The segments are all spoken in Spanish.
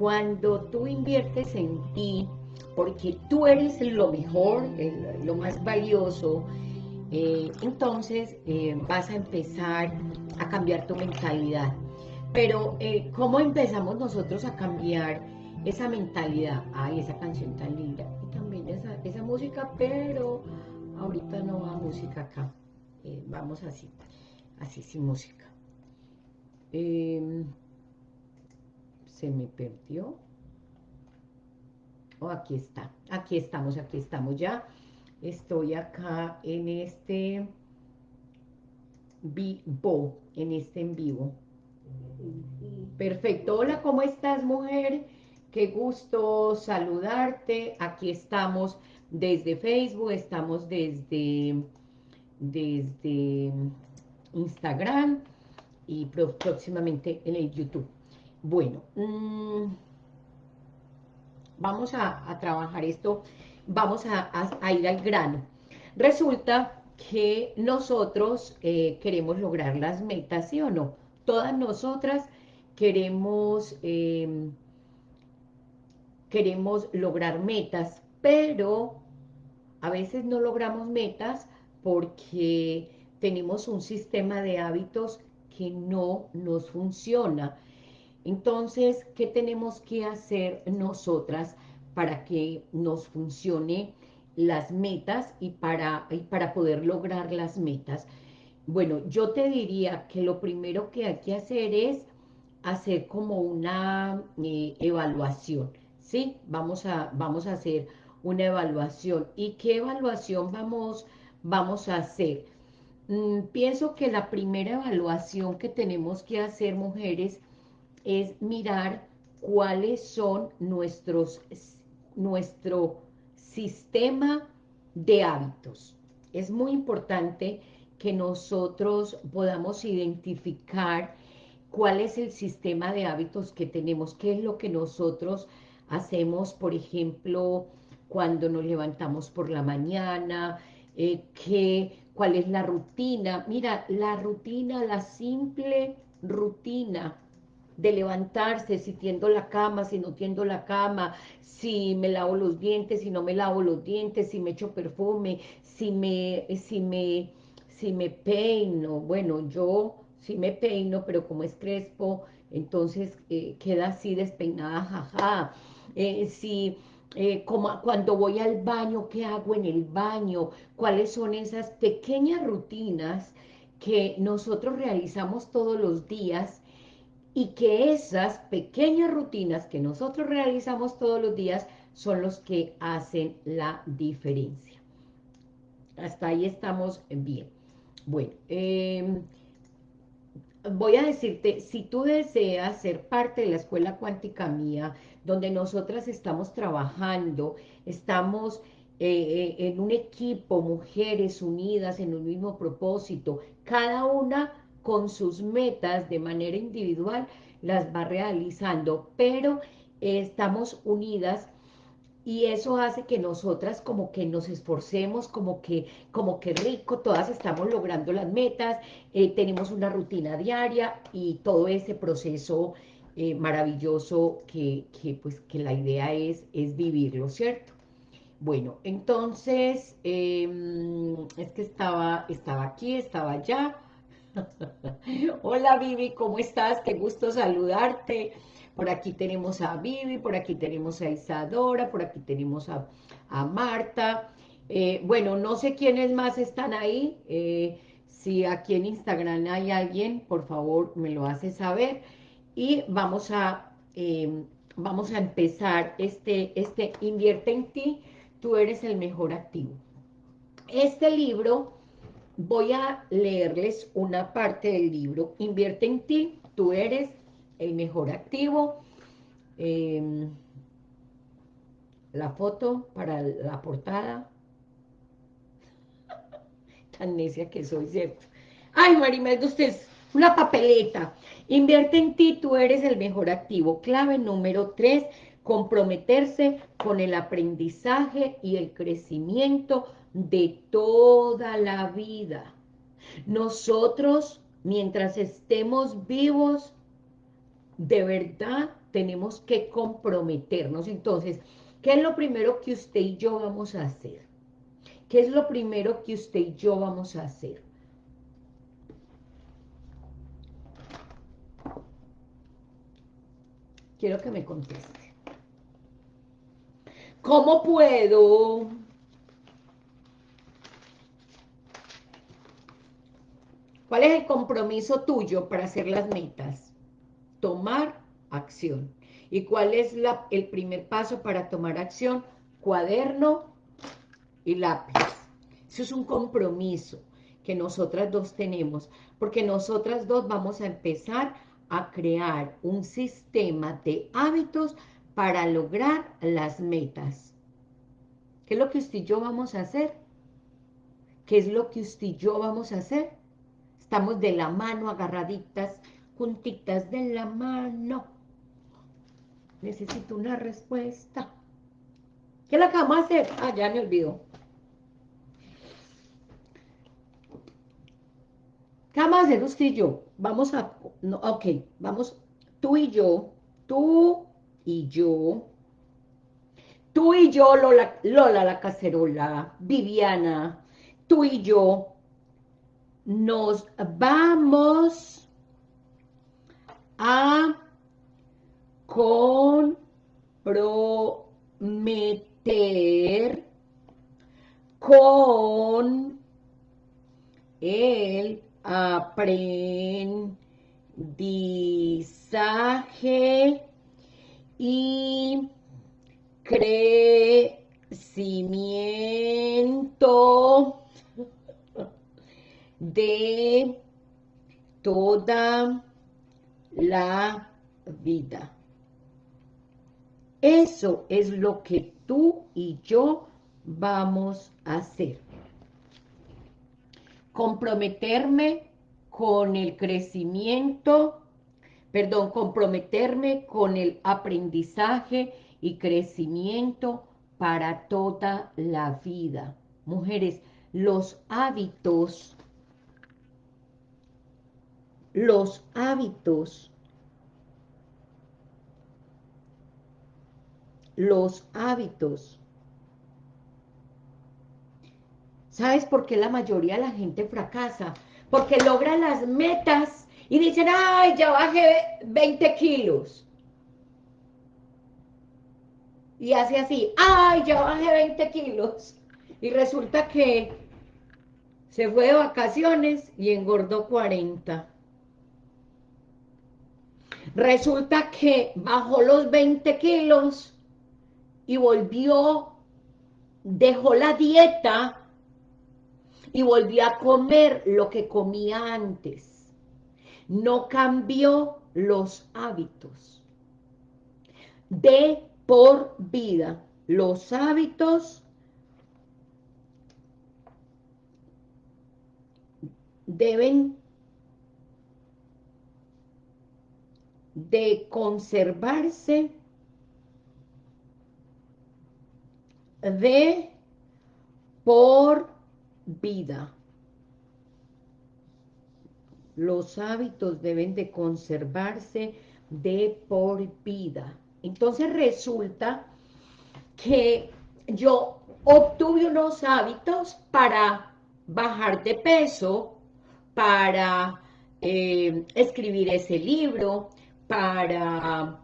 cuando tú inviertes en ti, porque tú eres lo mejor, lo más valioso, eh, entonces eh, vas a empezar a cambiar tu mentalidad. Pero, eh, ¿cómo empezamos nosotros a cambiar esa mentalidad? Ay, esa canción tan linda. Y también esa, esa música, pero ahorita no va música acá. vamos así, así sin música. Se me perdió. Oh, aquí está. Aquí estamos, aquí estamos ya. Estoy acá en este vivo, en este en vivo. Perfecto. Hola, ¿cómo estás, mujer? Qué gusto saludarte. Aquí estamos desde Facebook, estamos desde, desde Instagram y próximamente en el YouTube. Bueno, mm, vamos a, trabajar esto, vamos a, ir al grano. Resulta que nosotros eh, queremos lograr las metas, ¿sí o no? Todas nosotras queremos, em, queremos lograr metas, pero a veces no logramos metas porque tenemos un sistema de hábitos que no nos funciona. Entonces, ¿qué tenemos que hacer nosotras para que nos funcione las metas y para, para poder lograr las metas? Bueno, yo te diría que lo primero que hay que hacer es hacer como una eh, evaluación, ¿sí? Vamos a, vamos a hacer una evaluación. ¿Y qué evaluación vamos, vamos a hacer? Mm, pienso que la primera evaluación que tenemos que hacer, mujeres, es mirar cuáles son nuestros, nuestro sistema de hábitos. Es muy importante que nosotros podamos identificar cuál es el sistema de hábitos que tenemos, qué es lo que nosotros hacemos, por ejemplo, cuando nos levantamos por la mañana, eh, cuál es la rutina. Mira, la rutina, la simple rutina de levantarse, si tiendo la cama, si no tiendo la cama, si me lavo los dientes, si no me lavo los dientes, si me echo perfume, si me, si me, si me peino, bueno, yo sí me peino, pero como es crespo, entonces eh, queda así despeinada, jaja, eh, si... Eh, como cuando voy al baño, ¿qué hago en el baño? ¿Cuáles son esas pequeñas rutinas que nosotros realizamos todos los días y que esas pequeñas rutinas que nosotros realizamos todos los días son los que hacen la diferencia. Hasta ahí estamos bien. Bueno, em, voy a decirte, si tú deseas ser parte de la escuela cuántica mía, donde nosotras estamos trabajando, estamos eh, eh, en un equipo, mujeres unidas en un mismo propósito, cada una con sus metas de manera individual, las va realizando, pero estamos unidas y eso hace que nosotras como que nos esforcemos, como que, como que rico, todas estamos logrando las metas, eh, tenemos una rutina diaria y todo ese proceso eh, maravilloso que, pues, que la idea es, es vivirlo, ¿cierto? Bueno, entonces, em, es que estaba, estaba aquí, estaba allá, Hola Vivi, ¿cómo estás? Qué gusto saludarte. Por aquí tenemos a Vivi, por aquí tenemos a Isadora, por aquí tenemos a, Marta. Eh, bueno, no sé quiénes más están ahí. Eh, si aquí en Instagram hay alguien, por favor me lo hace saber. Y vamos a, em, vamos a empezar este, este Invierte en ti, tú eres el mejor activo. Este libro voy a leerles una parte del libro. Invierte en ti, tú eres el mejor activo. Em, la foto para la portada. Tan necia que soy, ¿cierto? Ay, Marimelda, usted es una papeleta. Invierte en ti, tú eres el mejor activo. Clave número tres, comprometerse con el aprendizaje y el crecimiento de toda la vida. Nosotros, mientras estemos vivos, de verdad tenemos que comprometernos. Entonces, ¿qué es lo primero que usted y yo vamos a hacer? ¿Qué es lo primero que usted y yo vamos a hacer? Quiero que me conteste. ¿Cómo puedo ¿Cuál es el compromiso tuyo para hacer las metas? Tomar acción. ¿Y cuál es el primer paso para tomar acción? Cuaderno y lápiz. Eso es un compromiso que nosotras dos tenemos, porque nosotras dos vamos a empezar a crear un sistema de hábitos para lograr las metas. ¿Qué es lo que usted y yo vamos a hacer? ¿Qué es lo que usted y yo vamos a hacer? Estamos de la mano, agarraditas, juntitas de la mano. Necesito una respuesta. ¿Qué la vamos a hacer? Ah, ya me olvidó. ¿Qué vamos a hacer usted y yo? Vamos a... No, ok, vamos... Tú y yo. Tú y yo. Tú y yo, Lola, Lola la cacerola. Viviana. Tú y yo nos vamos a comprometer con el aprendizaje y crecimiento de toda la vida. Eso es lo que tú y yo vamos a hacer. Comprometerme con el crecimiento, perdón, comprometerme con el aprendizaje y crecimiento para toda la vida. Mujeres, los hábitos los hábitos, los hábitos. ¿Sabes por qué la mayoría de la gente fracasa? Porque logra las metas y dicen, ay, ya bajé 20 kilos. Y hace así, ay, ya bajé 20 kilos. Y resulta que se fue de vacaciones y engordó 40. Resulta que bajó los 20 kilos y volvió, dejó la dieta y volvió a comer lo que comía antes. No cambió los hábitos. De por vida, los hábitos deben de conservarse de por vida. Los hábitos deben de conservarse de por vida. Entonces resulta que yo obtuve unos hábitos para bajar de peso, para eh, escribir ese libro, para...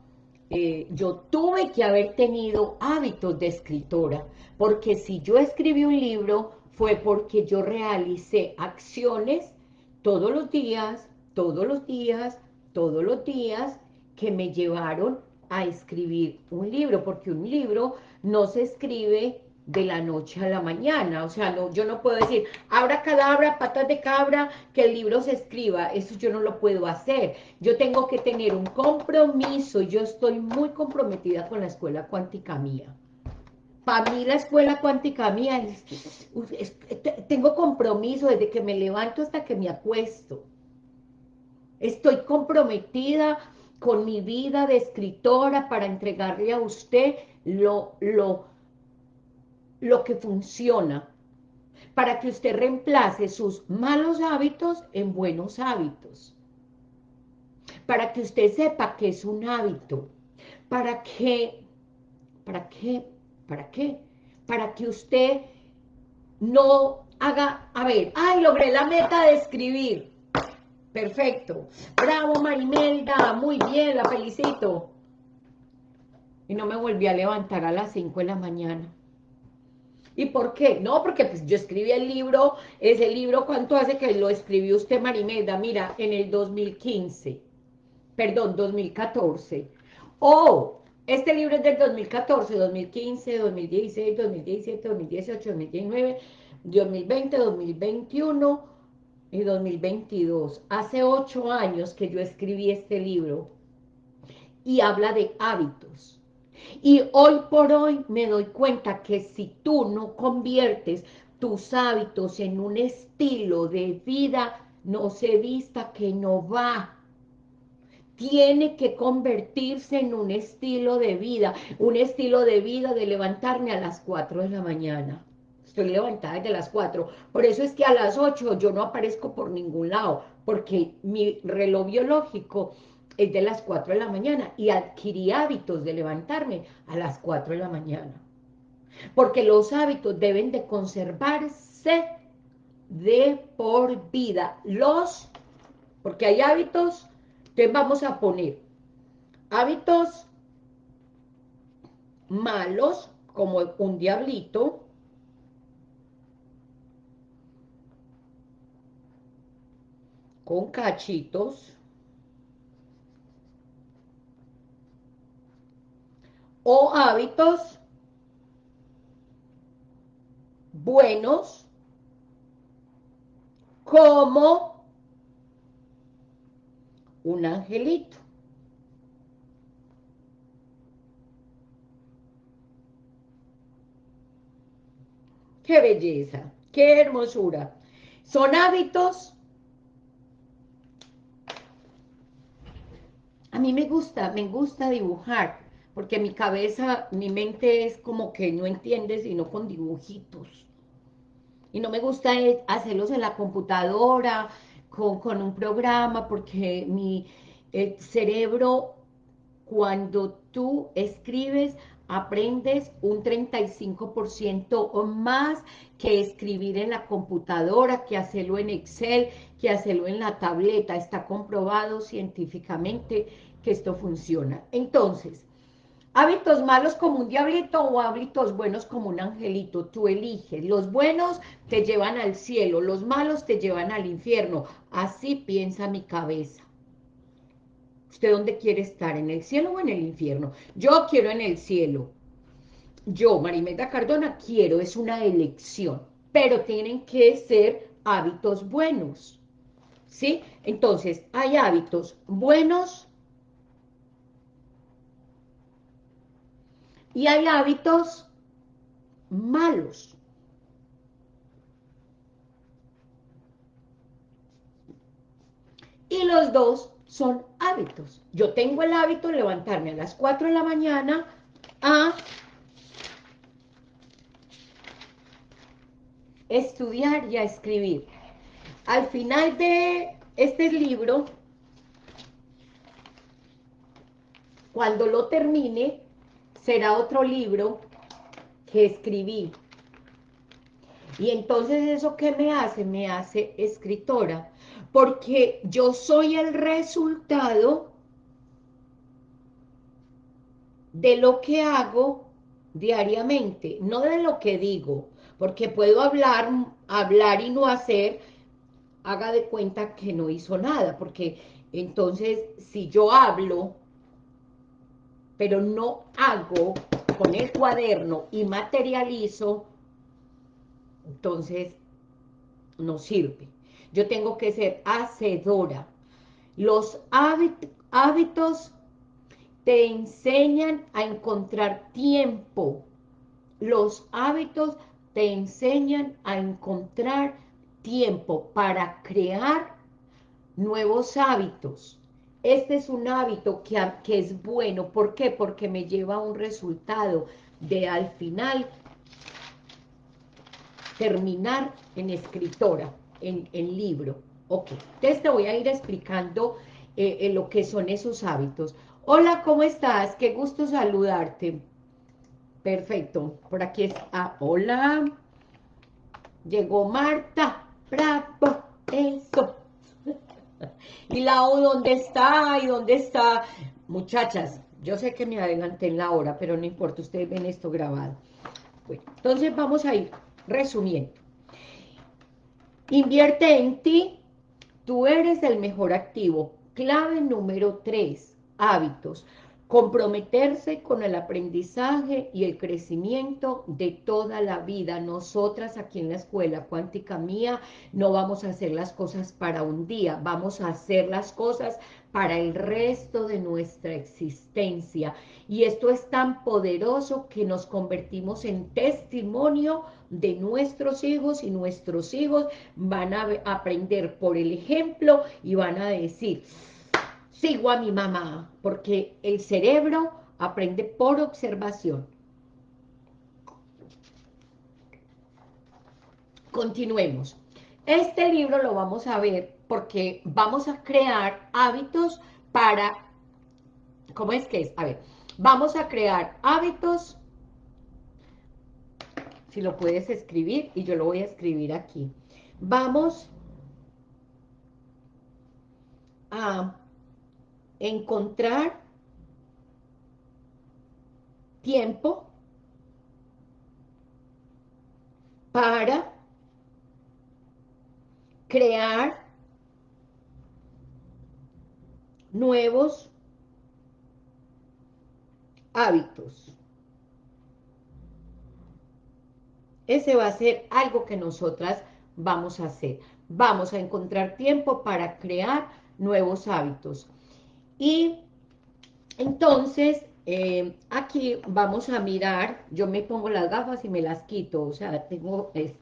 Eh, yo tuve que haber tenido hábitos de escritora, porque si yo escribí un libro fue porque yo realicé acciones todos los días, todos los días, todos los días, que me llevaron a escribir un libro, porque un libro no se escribe de la noche a la mañana, o sea, no, yo no puedo decir, abra cadabra, patas de cabra, que el libro se escriba, eso yo no lo puedo hacer, yo tengo que tener un compromiso, yo estoy muy comprometida con la escuela cuántica mía, para mí la escuela cuántica mía, tengo compromiso desde que me levanto hasta que me acuesto, estoy comprometida con mi vida de escritora para entregarle a usted lo, lo, lo que funciona para que usted reemplace sus malos hábitos en buenos hábitos. Para que usted sepa que es un hábito. ¿Para qué? ¿Para qué? ¿Para qué? Para que usted no haga, a ver, ay, logré la meta de escribir. Perfecto. Bravo, Marimelda. Muy bien, la felicito. Y no me volví a levantar a las 5 de la mañana. ¿Y por qué? No, porque pues yo escribí el libro, ese libro, ¿cuánto hace que lo escribió usted, Marimelda? Mira, en el 2015, perdón, 2014. Oh, este libro es del 2014, 2015, 2016, 2017, 2018, 2019, 2020, 2021 y 2022. Hace ocho años que yo escribí este libro y habla de hábitos y hoy por hoy me doy cuenta que si tú no conviertes tus hábitos en un estilo de vida, no se vista que no va. Tiene que convertirse en un estilo de vida, un estilo de vida de levantarme a las 4 de la mañana. Estoy levantada desde las 4. Por eso es que a las 8 yo no aparezco por ningún lado, porque mi reloj biológico es de las 4 de la mañana y adquirí hábitos de levantarme a las 4 de la mañana. Porque los hábitos deben de conservarse de por vida. Los, porque hay hábitos, que vamos a poner hábitos malos, como un diablito, con cachitos, o hábitos buenos como un angelito. ¡Qué belleza! ¡Qué hermosura! Son hábitos... A mí me gusta, me gusta dibujar porque mi cabeza, mi mente es como que no entiende sino con dibujitos. Y no me gusta hacerlos en la computadora, con, un programa, porque mi cerebro, cuando tú escribes, aprendes un 35% o más que escribir en la computadora, que hacerlo en Excel, que hacerlo en la tableta. Está comprobado científicamente que esto funciona. Entonces, Hábitos malos como un diablito o hábitos buenos como un angelito, tú eliges. Los buenos te llevan al cielo, los malos te llevan al infierno. Así piensa mi cabeza. ¿Usted dónde quiere estar? ¿En el cielo o en el infierno? Yo quiero en el cielo. Yo, Marimeta Cardona, quiero, es una elección. Pero tienen que ser hábitos buenos. ¿Sí? Entonces, hay hábitos buenos Y hay hábitos malos. Y los dos son hábitos. Yo tengo el hábito de levantarme a las 4 de la mañana a estudiar y a escribir. Al final de este libro, cuando lo termine, será otro libro que escribí. Y entonces eso que me hace, me hace escritora, porque yo soy el resultado de lo que hago diariamente, no de lo que digo, porque puedo hablar, hablar y no hacer, haga de cuenta que no hizo nada, porque entonces si yo hablo pero no hago con el cuaderno y materializo, entonces no sirve. Yo tengo que ser hacedora. Los hábitos te enseñan a encontrar tiempo. Los hábitos te enseñan a encontrar tiempo para crear nuevos hábitos. Este es un hábito que, que es bueno. ¿Por qué? Porque me lleva a un resultado de al final terminar en escritora, en, libro. Ok, entonces te voy a ir explicando eh, eh, lo que son esos hábitos. Hola, ¿cómo estás? Qué gusto saludarte. Perfecto, por aquí está. Ah, hola. Llegó Marta. Bravo, eso. ¿Y la O dónde está? ¿Y dónde está? Muchachas, yo sé que me adelanté en la hora, pero no importa, ustedes ven esto grabado. Bueno, entonces vamos a ir resumiendo. Invierte en ti, tú eres el mejor activo. Clave número tres, hábitos comprometerse con el aprendizaje y el crecimiento de toda la vida. Nosotras aquí en la Escuela Cuántica Mía no vamos a hacer las cosas para un día, vamos a hacer las cosas para el resto de nuestra existencia. Y esto es tan poderoso que nos convertimos en testimonio de nuestros hijos y nuestros hijos van a aprender por el ejemplo y van a decir sigo a mi mamá, porque el cerebro aprende por observación. Continuemos. Este libro lo vamos a ver porque vamos a crear hábitos para... ¿Cómo es que es? A ver, vamos a crear hábitos... Si lo puedes escribir, y yo lo voy a escribir aquí. Vamos a encontrar tiempo para crear nuevos hábitos. Ese va a ser algo que nosotras vamos a hacer. Vamos a encontrar tiempo para crear nuevos hábitos. Y entonces, eh, aquí vamos a mirar, yo me pongo las gafas y me las quito, o sea, tengo esto.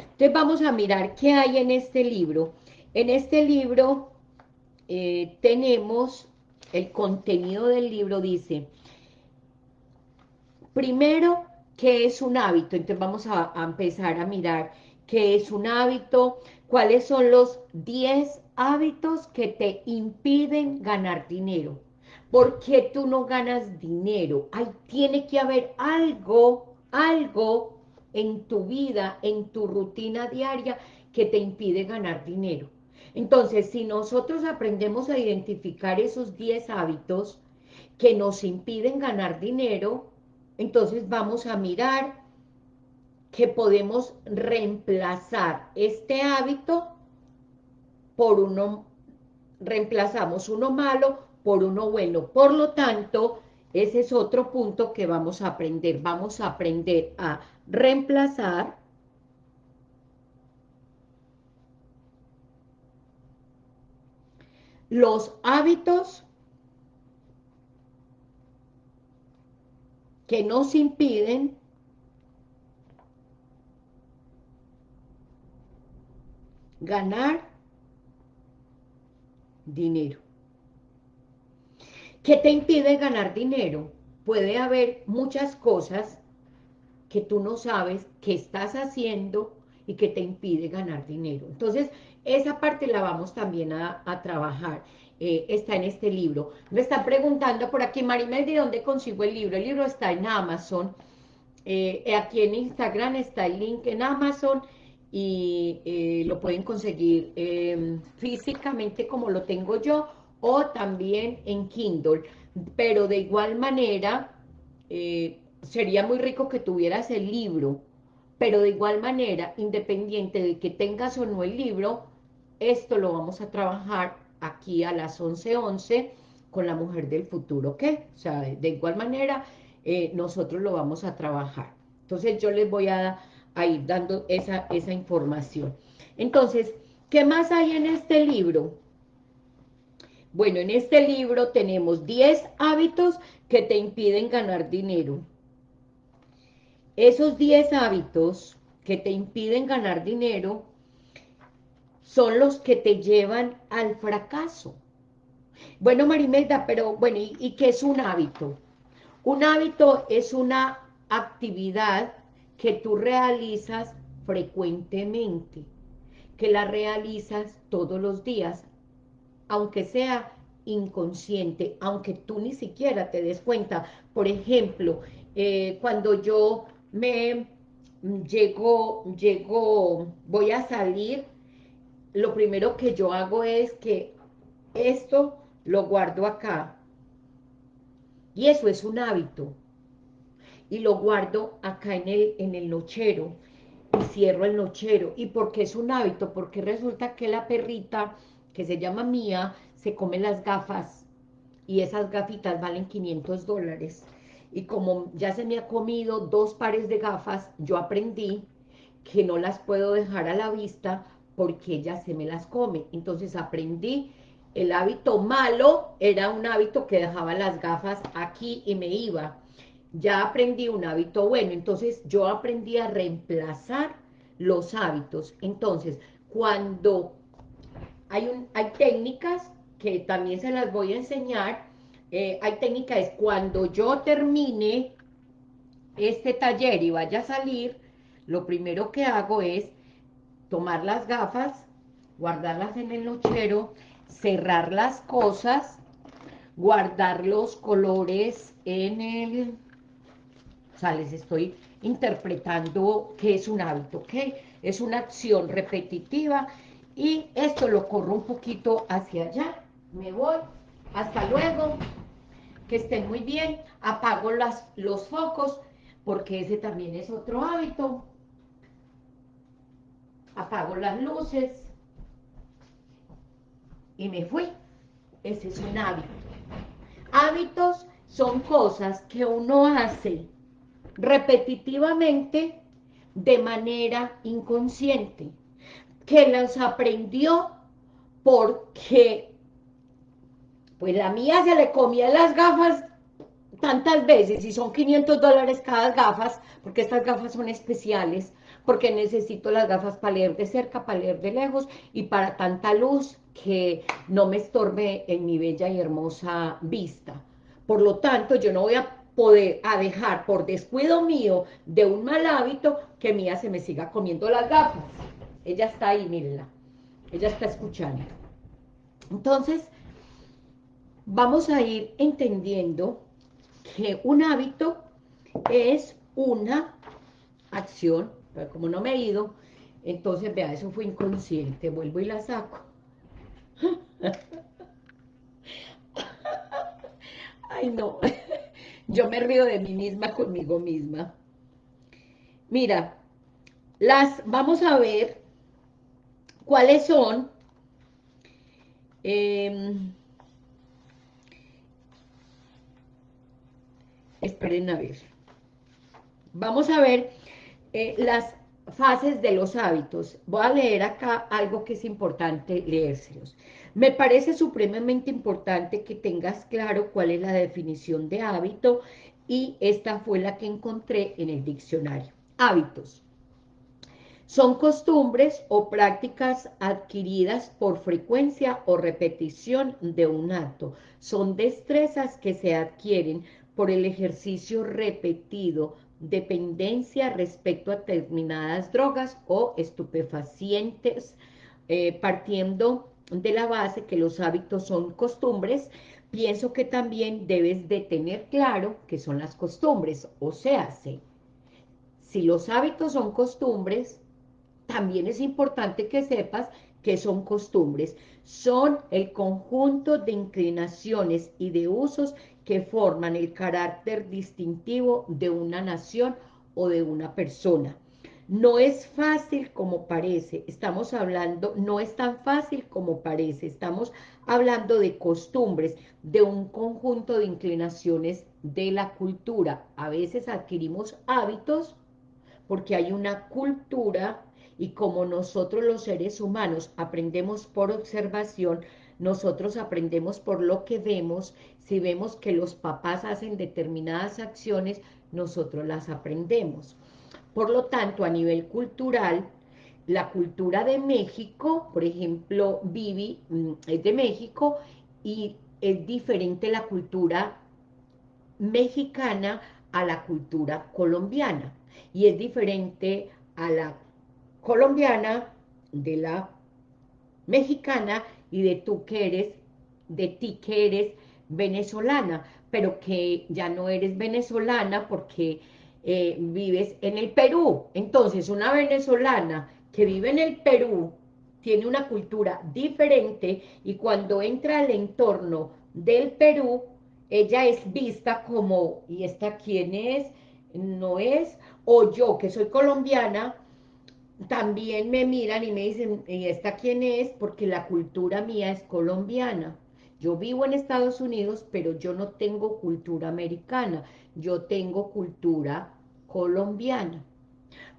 Entonces vamos a mirar qué hay en este libro. En este libro eh, tenemos, el contenido del libro dice, primero, ¿qué es un hábito? Entonces vamos a, a empezar a mirar qué es un hábito, cuáles son los 10 hábitos que te impiden ganar dinero. ¿Por qué tú no ganas dinero? Ahí tiene que haber algo, algo en tu vida, en tu rutina diaria que te impide ganar dinero. Entonces, si nosotros aprendemos a identificar esos 10 hábitos que nos impiden ganar dinero, entonces vamos a mirar que podemos reemplazar este hábito por uno, reemplazamos uno malo por uno bueno. Por lo tanto, ese es otro punto que vamos a aprender. Vamos a aprender a reemplazar los hábitos que nos impiden ganar dinero. ¿Qué te impide ganar dinero? Puede haber muchas cosas que tú no sabes que estás haciendo y que te impide ganar dinero. Entonces, esa parte la vamos también a, trabajar. Eh, está en este libro. Me están preguntando por aquí, Marimel, ¿de dónde consigo el libro? El libro está en Amazon. Eh, aquí en Instagram está el link en Amazon y eh, lo pueden conseguir em, físicamente como lo tengo yo o también en Kindle, pero de igual manera eh, sería muy rico que tuvieras el libro, pero de igual manera, independiente de que tengas o no el libro, esto lo vamos a trabajar aquí a las 11.11 11 con la mujer del futuro, ¿ok? O sea, de igual manera, eh, nosotros lo vamos a trabajar. Entonces yo les voy a a ir dando esa, esa información. Entonces, ¿qué más hay en este libro? Bueno, en este libro tenemos 10 hábitos que te impiden ganar dinero. Esos 10 hábitos que te impiden ganar dinero son los que te llevan al fracaso. Bueno, Marimelda, pero bueno, ¿y, ¿y qué es un hábito? Un hábito es una actividad que tú realizas frecuentemente, que la realizas todos los días, aunque sea inconsciente, aunque tú ni siquiera te des cuenta. Por ejemplo, eh, cuando yo me llego, llego, voy a salir, lo primero que yo hago es que esto lo guardo acá. Y eso es un hábito. Y lo guardo acá en el, en el nochero. Y cierro el nochero. ¿Y por qué es un hábito? Porque resulta que la perrita, que se llama Mía, se come las gafas. Y esas gafitas valen 500 dólares y como ya se me ha comido dos pares de gafas, yo aprendí que no las puedo dejar a la vista porque ella se me las come. Entonces aprendí, el hábito malo era un hábito que dejaba las gafas aquí y me iba. Ya aprendí un hábito bueno, entonces yo aprendí a reemplazar los hábitos. Entonces, cuando hay, un, hay técnicas que también se las voy a enseñar, eh, hay técnica, es cuando yo termine este taller y vaya a salir, lo primero que hago es tomar las gafas, guardarlas en el nochero, cerrar las cosas, guardar los colores en el... O sea, les estoy interpretando que es un hábito, ¿ok? Es una acción repetitiva y esto lo corro un poquito hacia allá, me voy, hasta luego, que estén muy bien, apago las, los focos, porque ese también es otro hábito, apago las luces, y me fui, ese es un hábito. Hábitos son cosas que uno hace repetitivamente de manera inconsciente, que las aprendió porque pues la mía se le comía las gafas tantas veces y son 500 dólares cada gafas, porque estas gafas son especiales, porque necesito las gafas para leer de cerca, para leer de lejos y para tanta luz que no me estorbe en mi bella y hermosa vista. Por lo tanto, yo no voy a poder a dejar por descuido mío de un mal hábito que mía se me siga comiendo las gafas. Ella está ahí, mírenla. Ella está escuchando. Entonces, vamos a ir entendiendo que un hábito es una acción, pero como no me he ido, entonces, vea, eso fue inconsciente, vuelvo y la saco. Ay, no, yo me río de mí misma conmigo misma. Mira, las, vamos a ver cuáles son eh, Esperen a ver. Vamos a ver eh, las fases de los hábitos. Voy a leer acá algo que es importante leérselos. Me parece supremamente importante que tengas claro cuál es la definición de hábito y esta fue la que encontré en el diccionario. Hábitos. Son costumbres o prácticas adquiridas por frecuencia o repetición de un acto. Son destrezas que se adquieren por el ejercicio repetido, dependencia respecto a determinadas drogas o estupefacientes, eh, partiendo de la base que los hábitos son costumbres, pienso que también debes de tener claro que son las costumbres, o sea, si los hábitos son costumbres, también es importante que sepas que son costumbres, son el conjunto de inclinaciones y de usos que forman el carácter distintivo de una nación o de una persona. No es fácil como parece, estamos hablando, no es tan fácil como parece, estamos hablando de costumbres, de un conjunto de inclinaciones de la cultura. A veces adquirimos hábitos porque hay una cultura y como nosotros los seres humanos aprendemos por observación, nosotros aprendemos por lo que vemos, si vemos que los papás hacen determinadas acciones, nosotros las aprendemos. Por lo tanto, a nivel cultural, la cultura de México, por ejemplo, Vivi mm, es de México y es diferente la cultura mexicana a la cultura colombiana. Y es diferente a la colombiana de la mexicana y de tú que eres de ti que eres venezolana, pero que ya no eres venezolana porque eh, vives en el Perú. Entonces, una venezolana que vive en el Perú tiene una cultura diferente y cuando entra al entorno del Perú, ella es vista como, ¿y esta quién es? No es, o yo que soy colombiana, también me miran y me dicen, ¿y esta quién es? Porque la cultura mía es colombiana. Yo vivo en Estados Unidos, pero yo no tengo cultura americana, yo tengo cultura colombiana.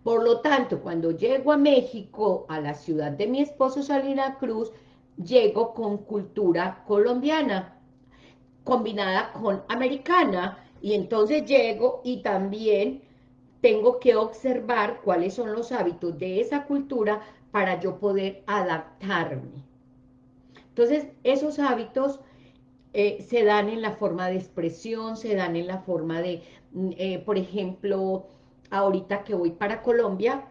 Por lo tanto, cuando llego a México, a la ciudad de mi esposo Salina Cruz, llego con cultura colombiana, combinada con americana, y entonces llego y también tengo que observar cuáles son los hábitos de esa cultura para yo poder adaptarme. Entonces, esos hábitos eh, se dan en la forma de expresión, se dan en la forma de, eh, por ejemplo, ahorita que voy para Colombia,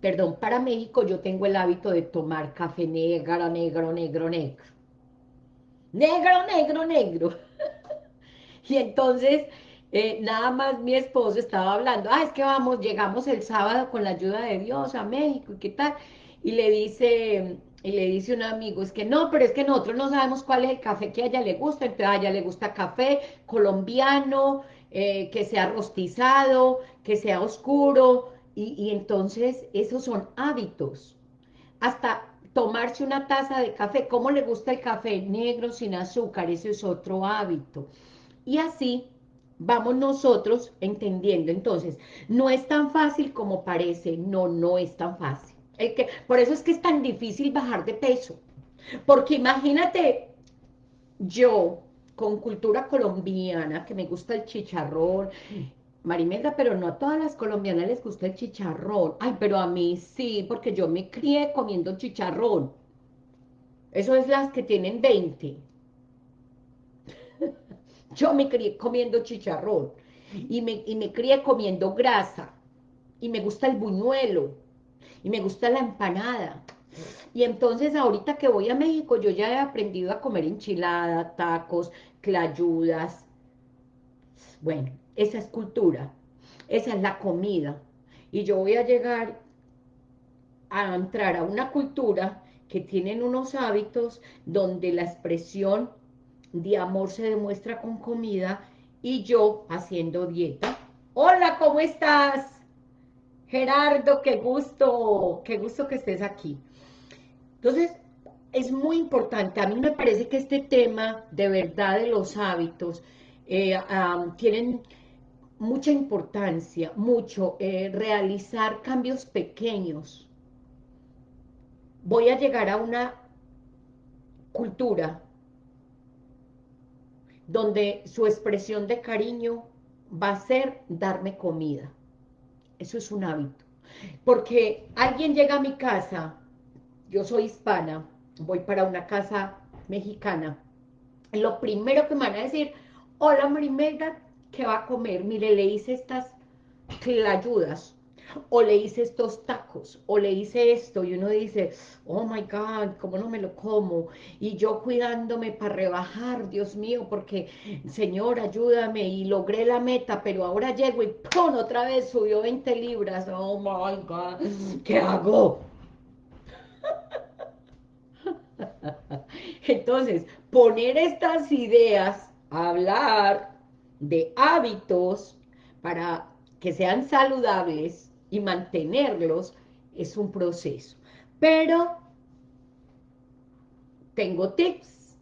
perdón, para México yo tengo el hábito de tomar café negro, negro, negro, negro. Negro, negro, negro. y entonces, eh, nada más mi esposo estaba hablando, ah, es que vamos, llegamos el sábado con la ayuda de Dios a México, ¿y qué tal? y le dice, y le dice un amigo, es que no, pero es que nosotros no sabemos cuál es el café que a ella le gusta, entonces a ella le gusta café colombiano, eh, que sea rostizado, que sea oscuro, y, y entonces esos son hábitos. Hasta tomarse una taza de café, ¿cómo le gusta el café? Negro, sin azúcar, ese es otro hábito. Y así vamos nosotros entendiendo. Entonces, no es tan fácil como parece, no, no es tan fácil por eso es que es tan difícil bajar de peso. Porque imagínate, yo, con cultura colombiana, que me gusta el chicharrón, Marimelda, pero no a todas las colombianas les gusta el chicharrón. Ay, pero a mí sí, porque yo me crié comiendo chicharrón. Eso es las que tienen 20. yo me crié comiendo chicharrón. Y me, y me crié comiendo grasa. Y me gusta el buñuelo y me gusta la empanada. Y entonces ahorita que voy a México, yo ya he aprendido a comer enchilada, tacos, clayudas. Bueno, esa es cultura, esa es la comida. Y yo voy a llegar a entrar a una cultura que tienen unos hábitos donde la expresión de amor se demuestra con comida y yo haciendo dieta. Hola, ¿cómo estás? Gerardo, qué gusto, qué gusto que estés aquí. Entonces, es muy importante, a mí me parece que este tema de verdad de los hábitos eh, tienen mucha importancia, mucho, eh, realizar cambios pequeños. Voy a llegar a una cultura donde su expresión de cariño va a ser darme comida. Eso es un hábito. Porque alguien llega a mi casa, yo soy hispana, voy para una casa mexicana, lo primero que me van a decir, hola Marimelda, ¿qué va a comer? Mire, le hice estas clayudas, o le hice estos tacos, o le hice esto, y uno dice, oh my God, ¿cómo no me lo como? Y yo cuidándome para rebajar, Dios mío, porque, Señor, ayúdame, y logré la meta, pero ahora llego y ¡pum! otra vez subió 20 libras, oh my God, ¿qué hago? Entonces, poner estas ideas, hablar de hábitos para que sean saludables, y mantenerlos es un proceso. Pero tengo tips,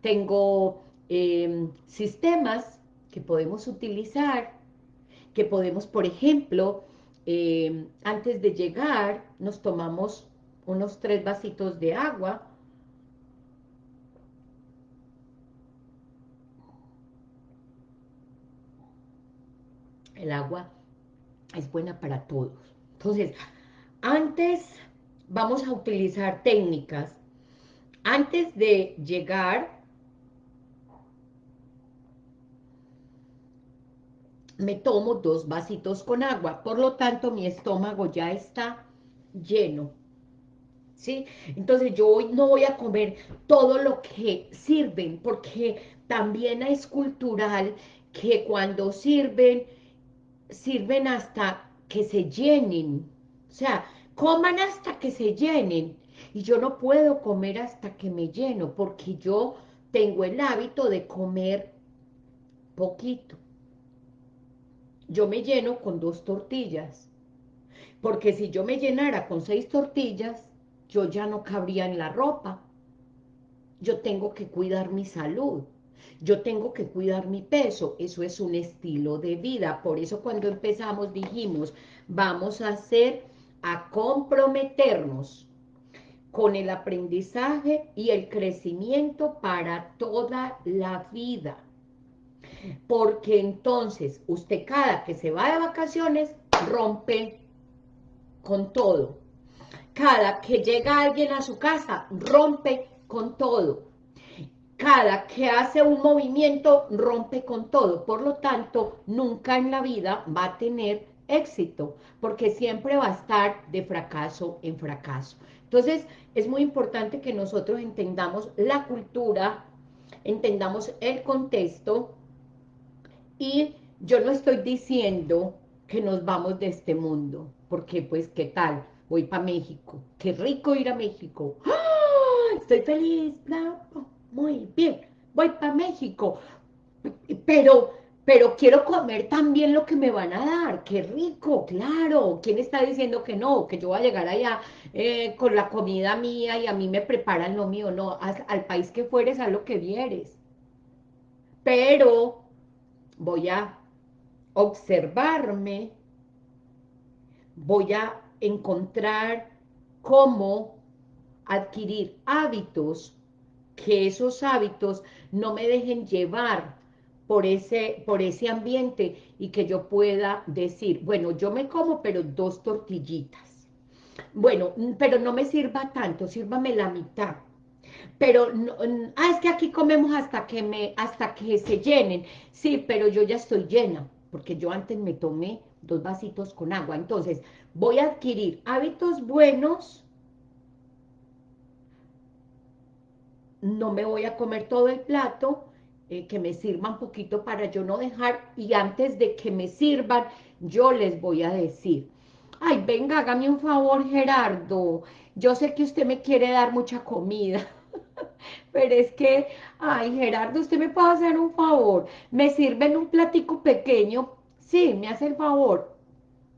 tengo em, sistemas que podemos utilizar, que podemos, por ejemplo, em, antes de llegar, nos tomamos unos tres vasitos de agua, el agua es buena para todos. Entonces, antes vamos a utilizar técnicas. Antes de llegar, me tomo dos vasitos con agua. Por lo tanto, mi estómago ya está lleno. ¿sí? Entonces yo hoy no voy a comer todo lo que sirven, porque también es cultural que cuando sirven, sirven hasta que se llenen. O sea, coman hasta que se llenen. Y yo no puedo comer hasta que me lleno, porque yo tengo el hábito de comer poquito. Yo me lleno con dos tortillas, porque si yo me llenara con seis tortillas, yo ya no cabría en la ropa. Yo tengo que cuidar mi salud. Yo tengo que cuidar mi peso. Eso es un estilo de vida. Por eso cuando empezamos dijimos, vamos a hacer, a comprometernos con el aprendizaje y el crecimiento para toda la vida. Porque entonces usted cada que se va de vacaciones rompe con todo cada que llega alguien a su casa, rompe con todo. Cada que hace un movimiento, rompe con todo. Por lo tanto, nunca en la vida va a tener éxito, porque siempre va a estar de fracaso en fracaso. Entonces, es muy importante que nosotros entendamos la cultura, entendamos el contexto, y yo no estoy diciendo que nos vamos de este mundo, porque pues, ¿qué tal? voy para México. Qué rico ir a México. ¡Ah! Estoy feliz, muy bien, voy para México. Pero, pero quiero comer también lo que me van a dar. Qué rico, claro. ¿Quién está diciendo que no? Que yo voy a llegar allá eh, con la comida mía y a mí me preparan lo mío. No, al país que fueres, a lo que vieres. Pero voy a observarme, voy a encontrar cómo adquirir hábitos, que esos hábitos no me dejen llevar por ese, por ese ambiente y que yo pueda decir, bueno, yo me como, pero dos tortillitas. Bueno, pero no me sirva tanto, sírvame la mitad. Pero, no, ah, es que aquí comemos hasta que, me, hasta que se llenen. Sí, pero yo ya estoy llena, porque yo antes me tomé dos vasitos con agua. Entonces, voy a adquirir hábitos buenos, no me voy a comer todo el plato, eh, que me sirva un poquito para yo no dejar, y antes de que me sirvan, yo les voy a decir, ay, venga, hágame un favor, Gerardo, yo sé que usted me quiere dar mucha comida, pero es que, ay, Gerardo, usted me puede hacer un favor, me sirven un platico pequeño, sí, me hace el favor,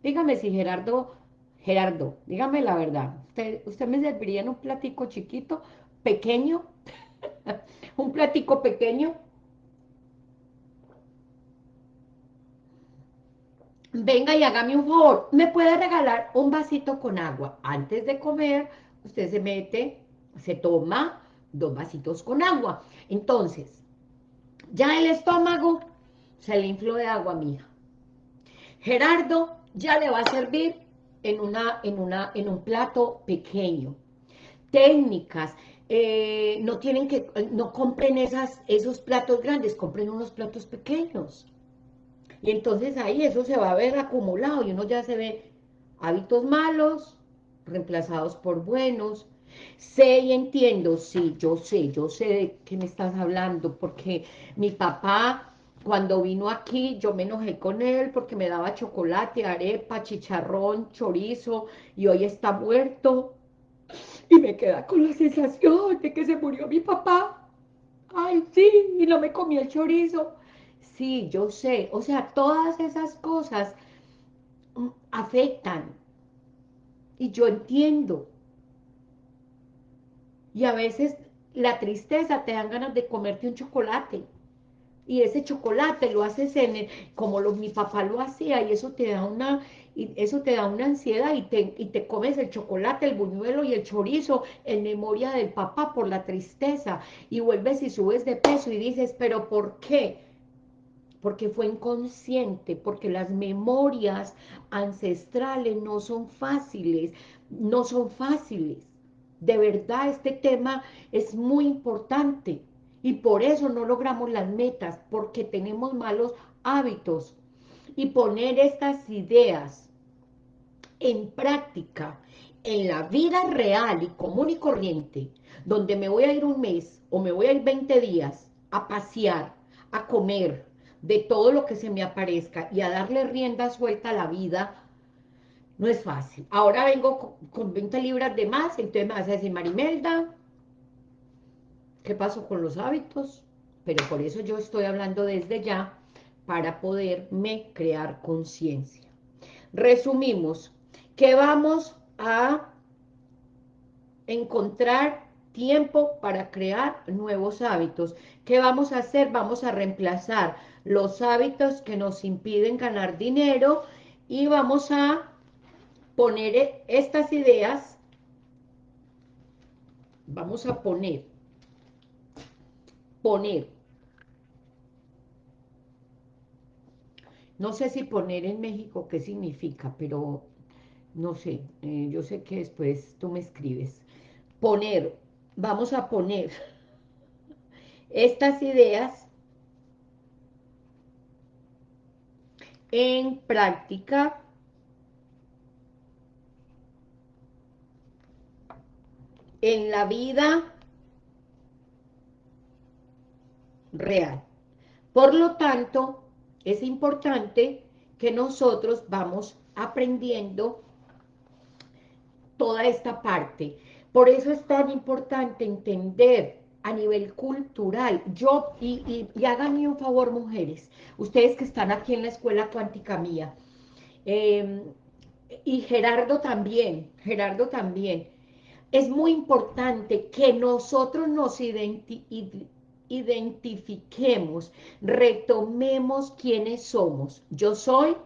Dígame si Gerardo, Gerardo, dígame la verdad, ¿usted, me serviría en un platico chiquito, pequeño? ¿Un platico pequeño? Venga y hágame un favor, ¿me puede regalar un vasito con agua? Antes de comer, usted se mete, se toma dos vasitos con agua. Entonces, ya el estómago se le infló de agua, mía. Gerardo ya le va a servir en, una, en, una, en un plato pequeño. Técnicas, eh, no tienen que, no compren esas, esos platos grandes, compren unos platos pequeños. Y entonces ahí eso se va a ver acumulado y uno ya se ve hábitos malos reemplazados por buenos. Sé y entiendo, sí, yo sé, yo sé de qué me estás hablando, porque mi papá cuando vino aquí, yo me enojé con él porque me daba chocolate, arepa, chicharrón, chorizo, y hoy está muerto. Y me queda con la sensación de que se murió mi papá. Ay, sí, y no me comí el chorizo. Sí, yo sé. O sea, todas esas cosas mm, afectan. Y yo entiendo. Y a veces la tristeza te dan ganas de comerte un chocolate y ese chocolate lo haces en como lo, mi papá lo hacía y eso te da una y eso te da una ansiedad y te, y te comes el chocolate, el buñuelo y el chorizo en memoria del papá por la tristeza y vuelves y subes de peso y dices, pero ¿por qué? Porque fue inconsciente, porque las memorias ancestrales no son fáciles, no son fáciles. De verdad, este tema es muy importante y por eso no logramos las metas, porque tenemos malos hábitos. Y poner estas ideas en práctica en la vida real y común y corriente, donde me voy a ir un mes o me voy a ir 20 días a pasear, a comer, de todo lo que se me aparezca y a darle rienda suelta a la vida, no es fácil. Ahora vengo con, 20 libras de más, entonces me vas a decir, Marimelda, ¿qué pasó con los hábitos? Pero por eso yo estoy hablando desde ya, para poderme crear conciencia. Resumimos, que vamos a encontrar tiempo para crear nuevos hábitos. ¿Qué vamos a hacer? Vamos a reemplazar los hábitos que nos impiden ganar dinero y vamos a poner estas ideas, vamos a poner, poner, no sé si poner en México qué significa, pero no sé, eh, yo sé que después tú me escribes, poner, vamos a poner estas ideas en práctica. En la vida real. Por lo tanto, es importante que nosotros vamos aprendiendo toda esta parte. Por eso es tan importante entender a nivel cultural. Yo, y, y, háganme un favor, mujeres, ustedes que están aquí en la Escuela Cuántica Mía, em, y Gerardo también, Gerardo también, es muy importante que nosotros nos identifiquemos, retomemos quiénes somos. Yo soy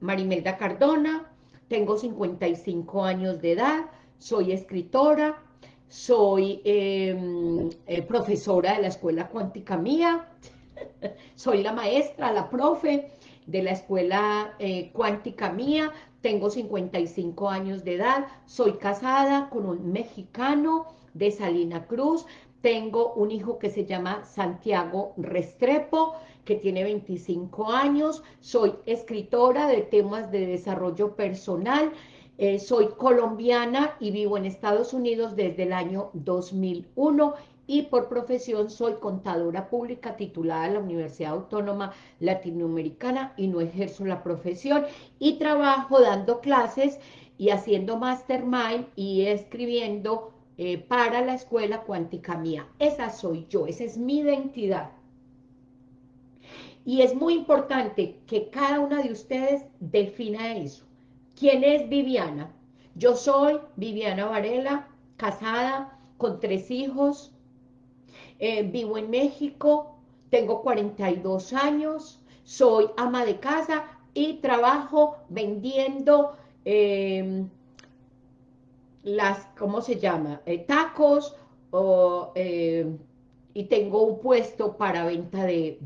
Marimelda Cardona, tengo 55 años de edad, soy escritora, soy em, eh, profesora de la Escuela Cuántica Mía, soy la maestra, la profe de la Escuela eh, Cuántica Mía, tengo 55 años de edad, soy casada con un mexicano de Salina Cruz, tengo un hijo que se llama Santiago Restrepo, que tiene 25 años, soy escritora de temas de desarrollo personal, eh, soy colombiana y vivo en Estados Unidos desde el año 2001 y por profesión soy contadora pública titulada en la Universidad Autónoma Latinoamericana y no ejerzo la profesión. Y trabajo dando clases y haciendo mastermind y escribiendo eh, para la escuela cuántica mía. Esa soy yo, esa es mi identidad. Y es muy importante que cada una de ustedes defina eso. ¿Quién es Viviana? Yo soy Viviana Varela, casada, con tres hijos, eh, vivo en México, tengo 42 años, soy ama de casa y trabajo vendiendo em, las, ¿cómo se llama? Eh, tacos em, y tengo un puesto para venta de,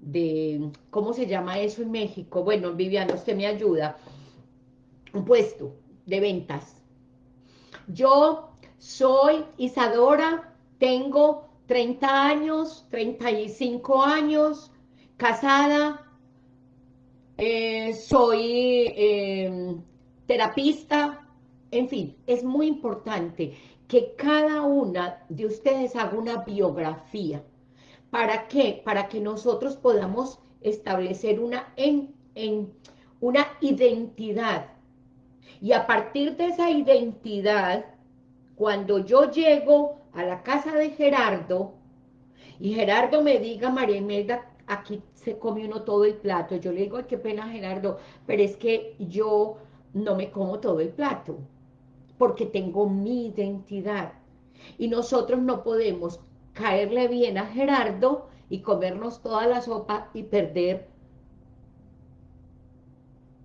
de, ¿cómo se llama eso en México? Bueno, Viviana, usted me ayuda un puesto de ventas. Yo soy Isadora, tengo 30 años, 35 años, casada, eh, soy terapista, en fin, es muy importante que cada una de ustedes haga una biografía. ¿Para qué? Para que nosotros podamos establecer una, en, en, una identidad y a partir de esa identidad, cuando yo llego a la casa de Gerardo, y Gerardo me diga, María Imelda, aquí se come uno todo el plato, yo le digo, qué pena Gerardo, pero es que yo no me como todo el plato, porque tengo mi identidad. Y nosotros no podemos caerle bien a Gerardo y comernos toda la sopa y perder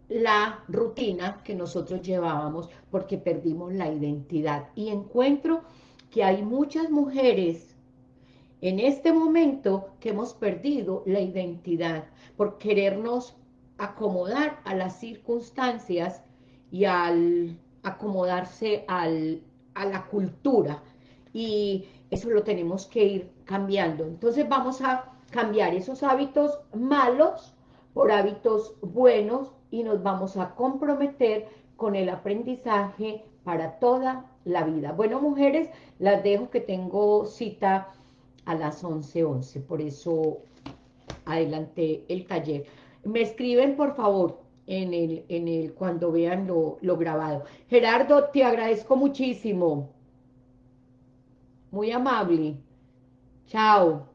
la rutina que nosotros llevábamos porque perdimos la identidad. Y encuentro que hay muchas mujeres en este momento que hemos perdido la identidad por querernos acomodar a las circunstancias y al acomodarse al, a la cultura. Y eso lo tenemos que ir cambiando. Entonces vamos a cambiar esos hábitos malos por hábitos buenos y nos vamos a comprometer con el aprendizaje para toda la vida. Bueno, mujeres, las dejo que tengo cita a las 11.11, 11, por eso adelanté el taller. Me escriben, por favor, en el, en el, cuando vean lo, lo grabado. Gerardo, te agradezco muchísimo. Muy amable. Chao.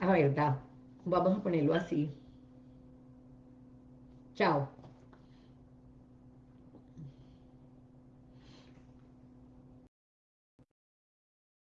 A ver, vamos a ponerlo así. Chao.